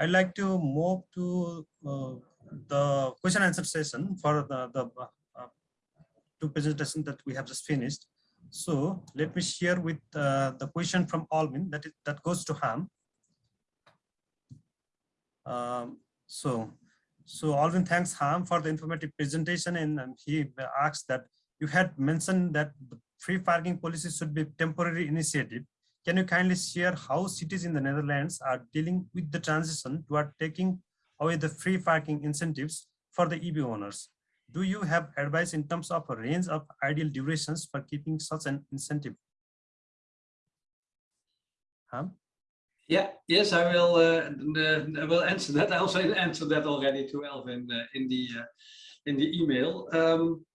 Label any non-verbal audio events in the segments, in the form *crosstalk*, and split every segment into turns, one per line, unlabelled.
I'd like to move to uh, the question answer session for the, the uh, two presentations that we have just finished. So let me share with uh, the question from Alvin that, is, that goes to Ham. Um, so, so Alvin thanks Ham for the informative presentation and, he asks that you had mentioned that the free parking policy should be temporary initiative. Can you kindly share how cities in the Netherlands are dealing with the transition toward taking away the free parking incentives for the EV owners? Do you have advice in terms of a range of ideal durations for keeping such an incentive? Huh?
Yeah, yes, I will. Uh, I will answer that. I also answered that already to Elvin uh, in the uh, in the email. Um,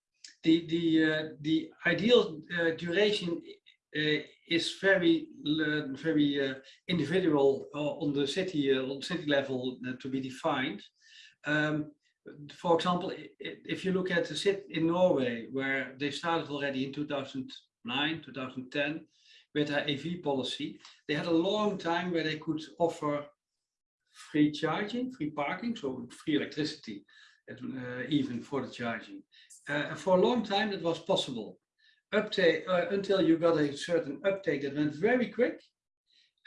the the uh, the ideal uh, duration uh, is very very individual on the city on city level to be defined. Um, for example, if you look at the city in Norway, where they started already in 2009, 2010, with their EV policy, they had a long time where they could offer free charging, free parking, so free electricity, uh, even for the charging. Uh, for a long time, that was possible. Uptake, uh, until you got a certain uptake that went very quick,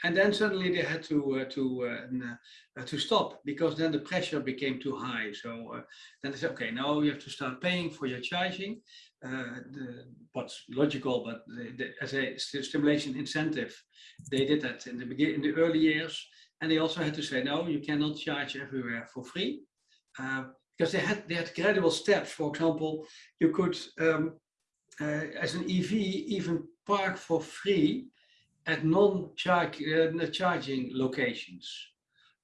and then suddenly they had to uh, to uh, uh, to stop because then the pressure became too high. So uh, then they said, okay, now you have to start paying for your charging. Uh, the, what's logical, but as a stimulation incentive, they did that in the begin in the early years, and they also had to say, no, you cannot charge everywhere for free. Because they had they had gradual steps. For example, you could, um, as an EV, even park for free at non-charging uh, locations,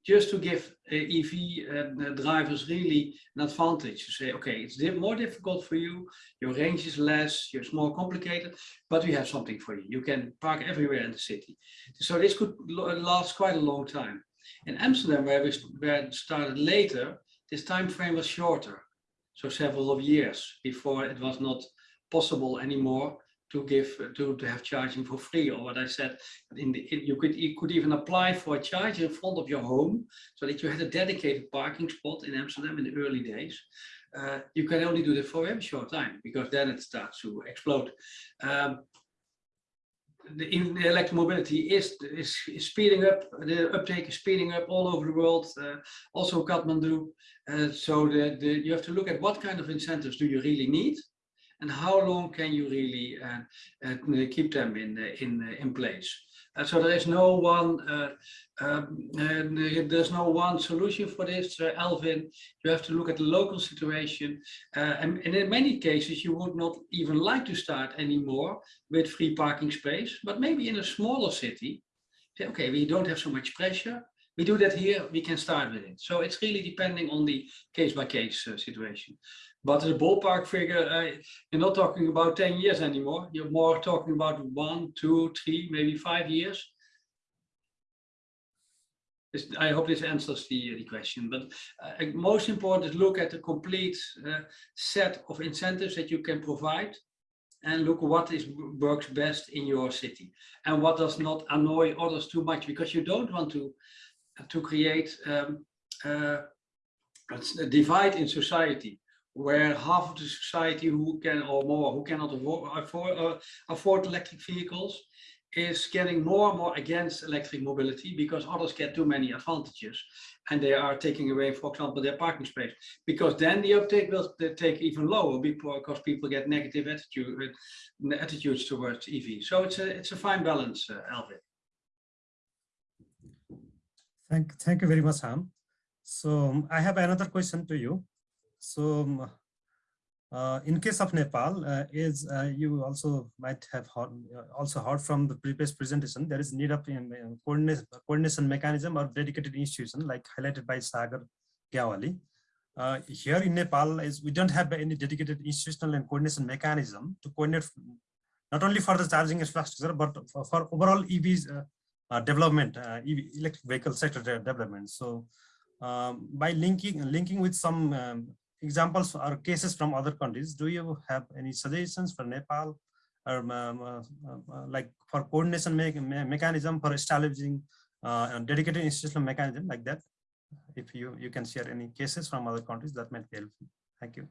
just to give uh, EV uh, drivers really an advantage to say, okay, it's more difficult for you, your range is less, it's more complicated, but we have something for you. You can park everywhere in the city. So this could last quite a long time. In Amsterdam, where we where started later, this time frame was shorter, so several of years before it was not possible anymore to give to, to have charging for free or what I said in the you could you could even apply for a charger in front of your home so that you had a dedicated parking spot in Amsterdam in the early days. Uh, you can only do that for a very short time because then it starts to explode. Um, the, in the electromobility is, is, is speeding up the uptake is speeding up all over the world uh, also Kathmandu. Uh, so the, the, you have to look at what kind of incentives do you really need and how long can you really uh, uh, keep them in in in place? Uh, so there is no one um, there's no one solution for this, Alvin. You have to look at the local situation, and, and in many cases you would not even like to start anymore with free parking space, but maybe in a smaller city, say, okay, we don't have so much pressure we do that here, we can start with it. So it's really depending on the case by case uh, situation. But the ballpark figure, uh, you're not talking about 10 years anymore. You're more talking about one, two, three, maybe five years. I hope this answers the, the question. But uh, most important is look at the complete uh, set of incentives that you can provide and look what is works best in your city and what does not annoy others too much because you don't want to to create um, uh, a divide in society where half of the society who can or more who cannot afford, uh, afford electric vehicles is getting more and more against electric mobility because others get too many advantages and they are taking away for example their parking space because then the uptake will take even lower because people get negative attitude attitudes towards EV so it's a it's a fine balance uh, Alvin
Thank, thank you very much, Ham. So um, I have another question to you. So um, uh, in case of Nepal, uh, is uh, you also might have heard, uh, also heard from the previous presentation, there is need of um, coordination, coordination mechanism or dedicated institution like highlighted by Sagar Gyawali. Uh, here in Nepal, is we don't have any dedicated institutional and coordination mechanism to coordinate not only for the charging infrastructure, but for, for overall EVs uh, uh, development, uh, electric vehicle sector development. So um, by linking linking with some um, examples or cases from other countries, do you have any suggestions for Nepal or um, uh, uh, like for coordination me me mechanism for establishing uh, dedicated institutional mechanism like that? if you, you can share any cases from other countries, that might be helpful. Thank you.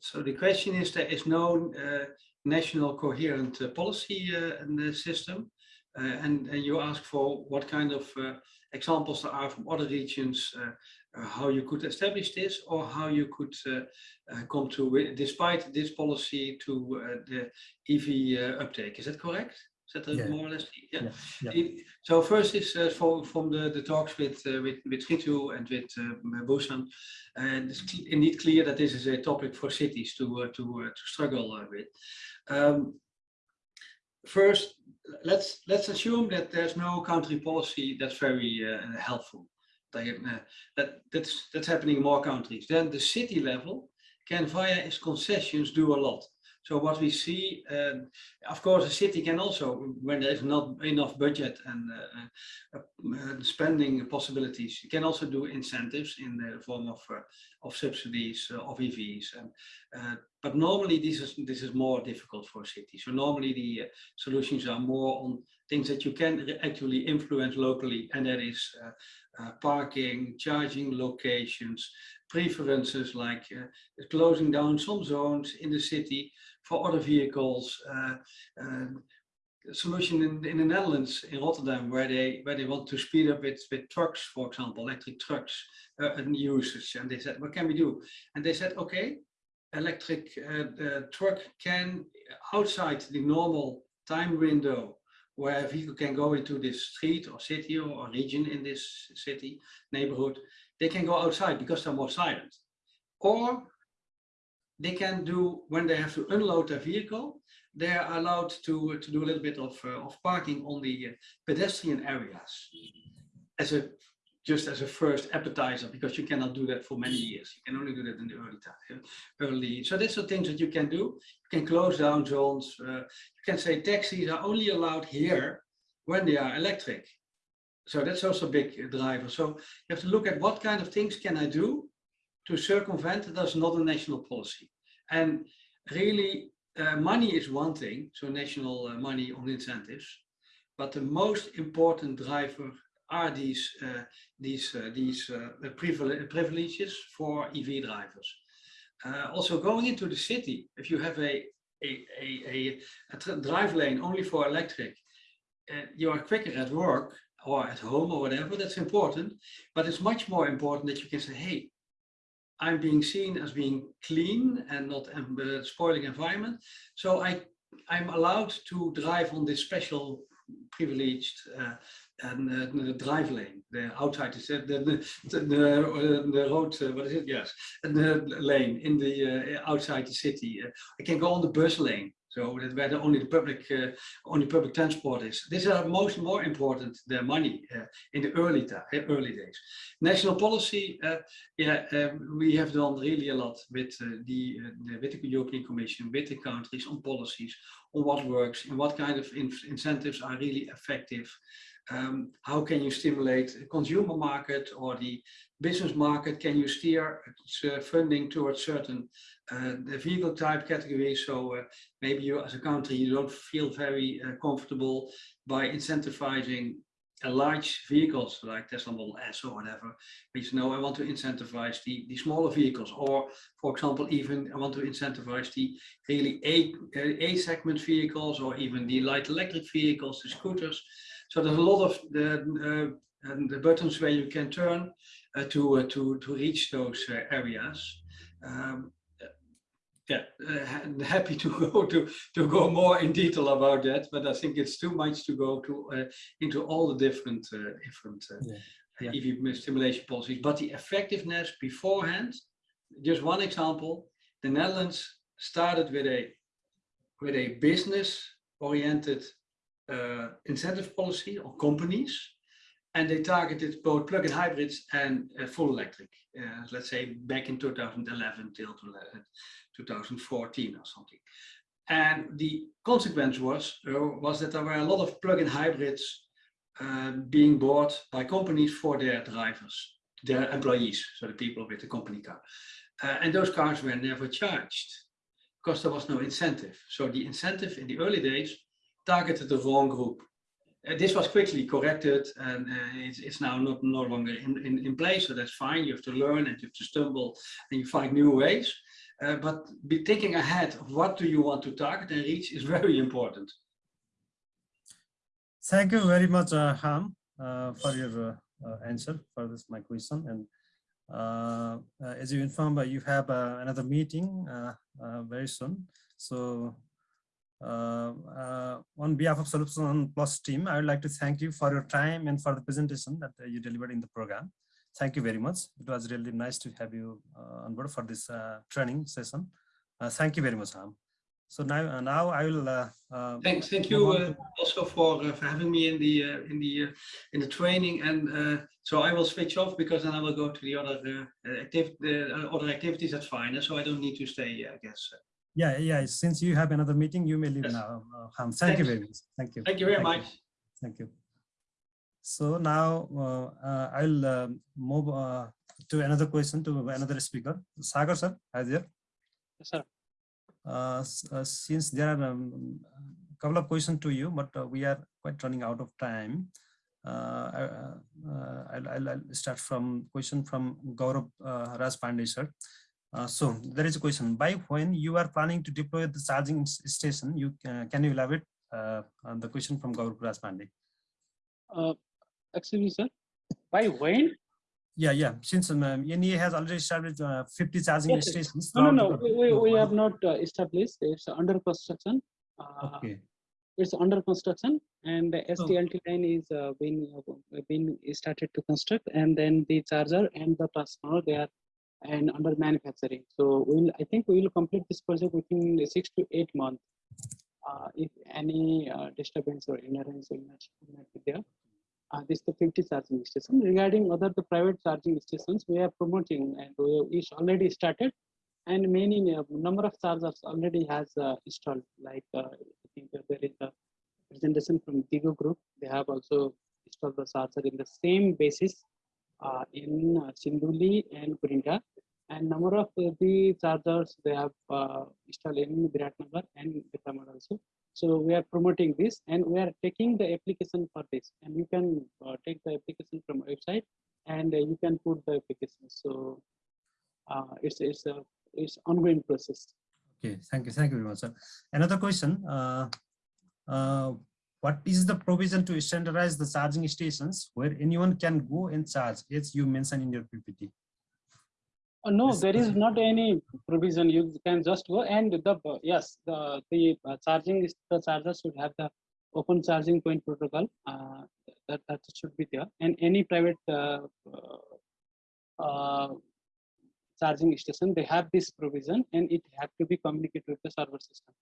So, the question is, there is no uh, national coherent uh, policy uh, in the system. Uh, and, and you ask for what kind of uh, examples there are from other regions, uh, how you could establish this or how you could come to, despite this policy, to the EV uptake. Is that correct? Is that
Yeah.
more or less? Yeah.
Yeah,
It- So first is uh, from from the the talks with uh, with with Ritu and with uh, Busan, and it's indeed clear that this is a topic for cities to uh, to to struggle with. Um, first, let's let's assume that there's no country policy that's very uh, helpful. Uh, that that's that's happening in more countries. Then the city level can via its concessions do a lot. So what we see, um, of course, a city can also, when there is not enough budget and uh, uh, spending possibilities, you can also do incentives in the form of uh, of subsidies uh, of EVs. And, uh, but normally this is this is more difficult for cities. So normally the uh, solutions are more on things that you can actually influence locally, and that is uh, uh, parking, charging locations, preferences like uh, closing down some zones in the city for other vehicles. Uh, um, solution in, in the Netherlands, in Rotterdam, where they where they want to speed up with, with trucks, for example, electric trucks uh, and usage. And they said, what can we do? And they said, okay, electric uh, truck can outside the normal time window where a vehicle can go into this street or city or, or region in this city neighborhood, they can go outside because they're more silent. Or they can do when they have to unload their vehicle, they are allowed to to do a little bit of uh, of parking on the uh, pedestrian areas as a just as a first appetizer because you cannot do that for many years. You can only do that in the early time, early. So these are things that you can do. You can close down zones. Uh, you can say taxis are only allowed here when they are electric. So that's also a big driver. So you have to look at what kind of things can I do to circumvent that there's not a national policy. And really, uh, money is one thing, so national uh, money on incentives, but the most important driver are these uh, these uh, these uh, privile- privileges for EV drivers. Also, going into the city, if you have a a, a, a, a drive lane only for electric, you are quicker at work or at home or whatever. That's important, but it's much more important that you can say, "Hey, I'm being seen as being clean and not spoiling environment. So I, I'm allowed to drive on this special privileged uh, and uh, the drive lane, the outside the the the, the, uh, the road, what is it? Yes, the lane in the outside the city. I can go on the bus lane, so that where the, only the public uh, only public transport is. These are most more important than money uh, in the early early days. National policy, uh, yeah, we have done really a lot with the, the with the European Commission, with the countries on policies, on what works and what kind of in incentives are really effective. Um, how can you stimulate the consumer market or the business market? Can you steer uh, funding towards certain uh, vehicle type categories? So uh, maybe you as a country, you don't feel very uh, comfortable by incentivizing a large vehicles like Tesla Model S or whatever, but you know, I want to incentivize the, the smaller vehicles, or for example, even I want to incentivize the really A, A segment vehicles, or even the light electric vehicles, the scooters. So there's a lot of the, uh, and the buttons where you can turn uh, to, uh, to, to reach those uh, areas. Um, yeah, uh, ha- *laughs* happy to go *laughs* to to go more in detail about that, but I think it's too much to go to uh, into all the different uh, different uh,
Yeah,
EV stimulation policies. But the effectiveness beforehand, just one example, the Netherlands started with a with a business oriented uh, incentive policy on companies, and they targeted both plug-in hybrids and uh, full electric. Uh, let's say back in 2011 till uh, 2014 or something. And the consequence was uh, was that there were a lot of plug-in hybrids uh, being bought by companies for their drivers, their employees, so the people with the company car. Uh, and those cars were never charged because there was no incentive. So the incentive in the early days targeted the wrong group. uh, this was quickly corrected and uh, it's, it's now not no longer in, in, in place, so that's fine. You have to learn and you have to stumble and you find new ways. Uh, but be thinking ahead of what do you want to target and reach is *laughs* very important.
Thank you very much, uh, Ham, uh, for your uh, answer for this my question. And uh, as you informed, you have uh, another meeting uh, very soon. So on behalf of Solution Plus team, I would like to thank you for your time and for the presentation that uh, you delivered in the program. Thank you very much. It was really nice to have you uh, on board for this uh, training session. Uh, thank you very much, Ham. So now, uh, now I will. Uh, uh,
Thanks, thank you uh, also for uh, for having me in the uh, in the uh, in the training. And uh, so I will switch off because then I will go to the other uh, activity, uh, other activities. That's fine. So I don't need to stay, I guess.
Yeah, yeah. Since you have another meeting, you may leave
Yes.
now, uh, Ham. Thank you very much. Thank you.
Thank you very much.
Thank you. So now uh, uh, I'll um, move uh, to another question to another speaker. Sagar sir, are you there?
Yes, sir.
Uh, uh, since there are a um, couple of questions to you, but uh, we are quite running out of time. Uh, I- uh, uh, I'll, I'll, I'll start from question from Gaurav uh, Raj Pandey sir. Uh, so there is a question by when you are planning to deploy the charging station, you uh, can you elaborate uh, on the question from Gaurav Raj Pandey?
Uh, excuse me, sir. By when?
Yeah, yeah. Since um, um, NEA has already established uh, 50 charging
Yes,
stations.
No, no, no. We, we, we have not uh, established. It's under construction. Uh,
Okay.
It's under construction, and the
Oh.
STLT line is uh, being uh, being started to construct, and then the charger and the transformer they are and under manufacturing. So we'll I think we will complete this project within six to eight months. Uh, if any uh, disturbance or interference will not, will not be there. Uh, this is the 50 charging station. Regarding other the private charging stations, we are promoting and we is already started, and many uh, number of chargers already has uh, installed. Like uh, I think there is a presentation from Digo Group. They have also installed the charger in the same basis uh, in uh, Sinduli and Kurintar. And number of uh, the chargers they have uh, installed in Biratnagar and Vikramat also. So we are promoting this and we are taking the application for this and you can take the application from website and you can put the application. So it's, it's a it's ongoing process.
Okay, thank you, thank you very much, sir. Another question, uh, what is the provision to standardize the charging stations where anyone can go and charge, as you mentioned in your PPT?
Uh, no,
Yes,
there is not any provision. You can just go and the uh, yes, the the uh, charging the charger should have the open charging point protocol. Uh, that that should be there. And any private uh, uh, uh, charging station, they have this provision, and it have to be communicated with the server system.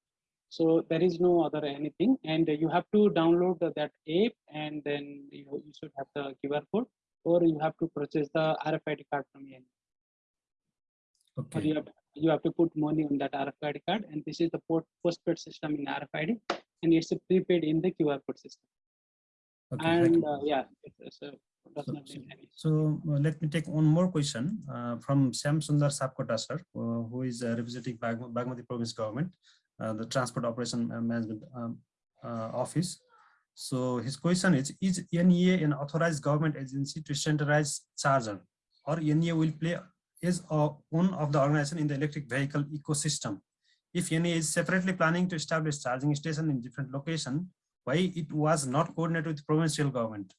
So there is no other anything, and you have to download that app, and then you, you should have the QR code, or you have to purchase the RFID card from or
Okay,
you have, you have to put money on that RFID card and this is the port postpaid system in RFID and it's a prepaid in the QR code system.
okay,
And uh, yeah, it's, it's a, does
So-
any.
So uh, let me take one more question uh, from Shyam Sundar Sapkota, sir, uh, who is uh, representing Bag- Bagmati Province Government, uh, the Transport Operation Management um, uh, Office. So his question is, is NEA an authorized government agency to standardize charger or NEA will play is uh, one of the organization in the electric vehicle ecosystem? If NEA is separately planning to establish charging station in different location, why it was not coordinated with provincial government?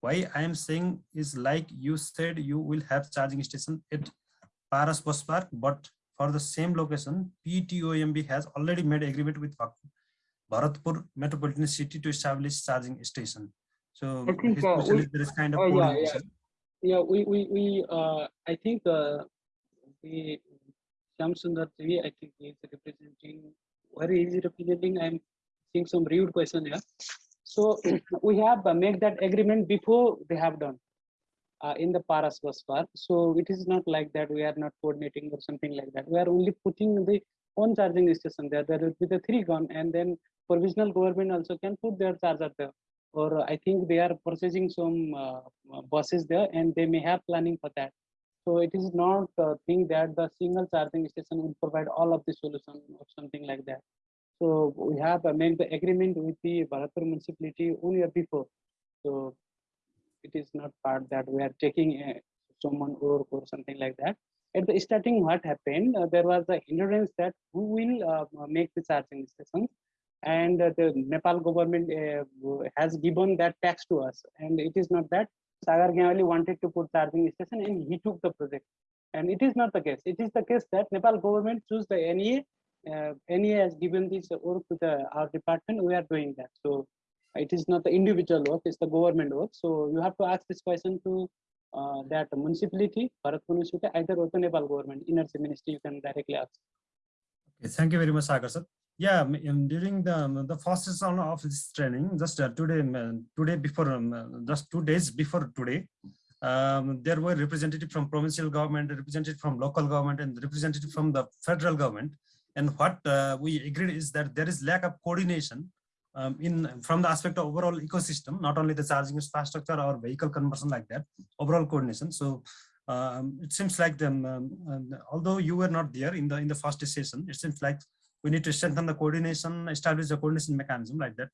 why I am saying is like you said, you will have charging station at Paras Bus Park, but for the same location, PTOMB has already made agreement with Bharatpur Metropolitan City to establish charging station. So
I think, uh, we-
is there is kind of
oh, yeah, yeah. Yeah, we, we, we, uh, I think, uh, the Shyam Sundar Devi, I think he is representing, where is he representing? I'm seeing some rude question here. So *clears throat* we have uh, make that agreement before they have done. Uh, in the Paras bus park. So it is not like that we are not coordinating or something like that. We are only putting the own charging station there. There will be the three gun and then provisional government also can put their charger there. Or I think they are purchasing some uh, uh, buses there and they may have planning for that. So it is not a thing that the single charging station will provide all of the solution or something like that. So we have made the agreement with the Bharatpur municipality one year before. So it is not part that we are taking uh, someone or something like that. At the starting, what happened? Uh, there was the hindrance that who will uh, make the charging stations, and uh, the Nepal government uh, has given that tax to us. And it is not that Sagar Gyawali wanted to put charging station and he took the project. And it is not the case. It is the case that Nepal government choose the NEA. Uh, NEA has given this work to the our department. We are doing that. So it is not the individual work; it's the government work. So you have to ask this question to uh, that municipality, Bharatpur municipality, either or the Nepal government, energy ministry. You can directly ask.
Okay, thank you very much, Sagar sir. Yeah, during the um, the first session of this training, just uh, today, um, today before, um, uh, just two days before today, there were representative from provincial government, representative from local government, and representative from the federal government. And what uh, we agreed is that there is lack of coordination um, in from the aspect of overall ecosystem, not only the charging infrastructure or vehicle conversion like that, overall coordination. So um, it seems like them, um, um, although you were not there in the in the first session, it seems like we need to strengthen the coordination, establish a coordination mechanism like that.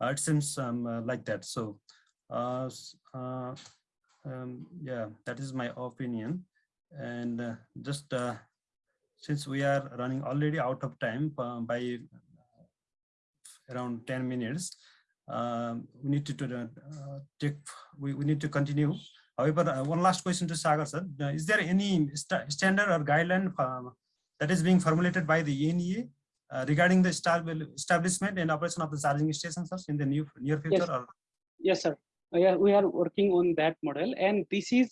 Uh, it seems um, uh, like that. So uh, uh, um, yeah, that is my opinion. And uh, just since we are running already out of time by around 10 minutes, um, we need to, uh, take, we, we need to continue. However, uh, one last question to Sagar sir. Uh, Is there any sta- standard or guideline uh, that is being formulated by the NEA uh, regarding the establishment and operation of the charging stations sir, in the new, near future? Or
Yes, sir. Uh, Yeah, we are working on that model, and this is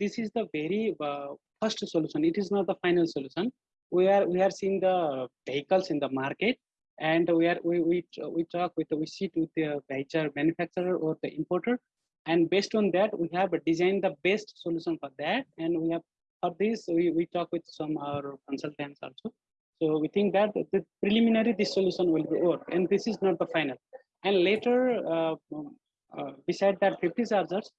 this is the very uh, first solution. It is not the final solution. We are we are seeing the vehicles in the market, and we are we we we talk with we sit with the vehicle manufacturer or the importer, and based on that we have designed the best solution for that, and we have for this we we talk with some our consultants also. So we think that the preliminary this solution will be work, and this is not the final. And later. Uh, um, uh, beside that 50 chargers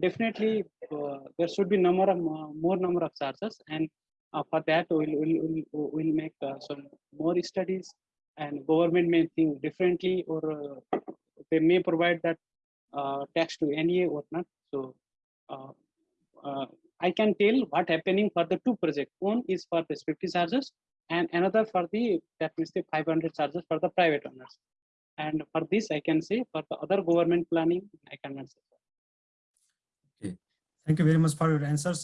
definitely uh, there should be number of uh, more number of chargers and uh, for that we'll, we'll, we'll, we'll make uh, some more studies and government may think differently or uh, they may provide that uh, tax to NEA or not so uh, uh, I can tell what happening for the two projects one is for this 50 chargers and another for the that means the 500 charges for the private owners and for this, I can say for the other government planning, I cannot say. Okay.
Thank you very much for your answers.